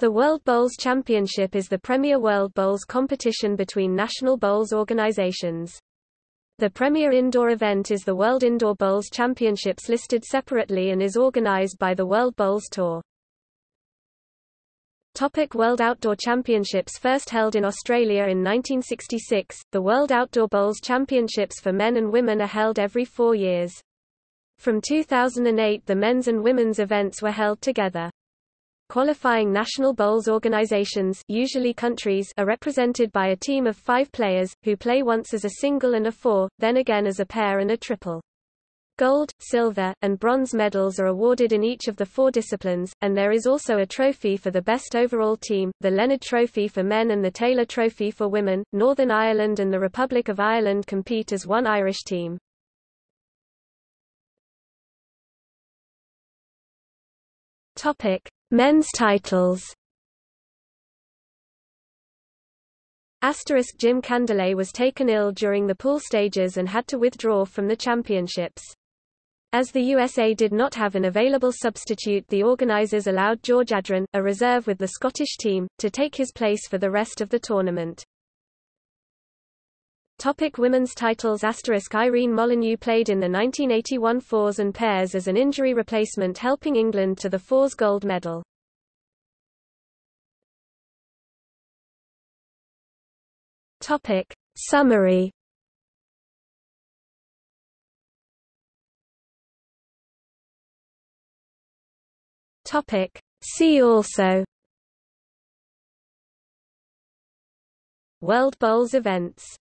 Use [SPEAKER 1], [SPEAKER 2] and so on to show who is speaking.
[SPEAKER 1] The World Bowls Championship is the premier World Bowls competition between national bowls organizations. The premier indoor event is the World Indoor Bowls Championships listed separately and is organized by the World Bowls Tour. Topic World Outdoor Championships First held in Australia in 1966, the World Outdoor Bowls Championships for men and women are held every four years. From 2008 the men's and women's events were held together. Qualifying national bowls organizations usually countries are represented by a team of five players, who play once as a single and a four, then again as a pair and a triple. Gold, silver, and bronze medals are awarded in each of the four disciplines, and there is also a trophy for the best overall team, the Leonard Trophy for men and the Taylor Trophy for women. Northern Ireland and the Republic of Ireland compete as one Irish team. Topic: Men's titles Asterisk Jim Candelet was taken ill during the pool stages and had to withdraw from the championships. As the USA did not have an available substitute the organizers allowed George Adrain, a reserve with the Scottish team, to take his place for the rest of the tournament. Topic women's titles Asterisk Irene Molyneux played in the 1981 fours and pairs as an injury replacement helping England to the fours gold medal. Topic. Summary. Topic. See also. World Bowls events